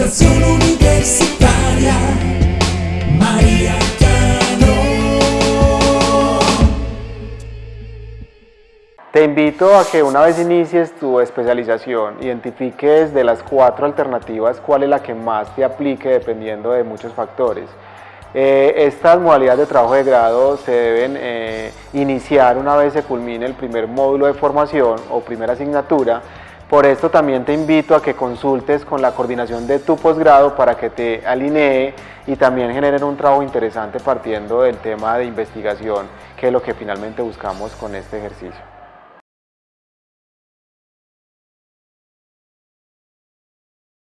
Educación Universitaria María Te invito a que una vez inicies tu especialización, identifiques de las cuatro alternativas cuál es la que más te aplique dependiendo de muchos factores. Eh, estas modalidades de trabajo de grado se deben eh, iniciar una vez se culmine el primer módulo de formación o primera asignatura. Por esto también te invito a que consultes con la coordinación de tu posgrado para que te alinee y también generen un trabajo interesante partiendo del tema de investigación, que es lo que finalmente buscamos con este ejercicio.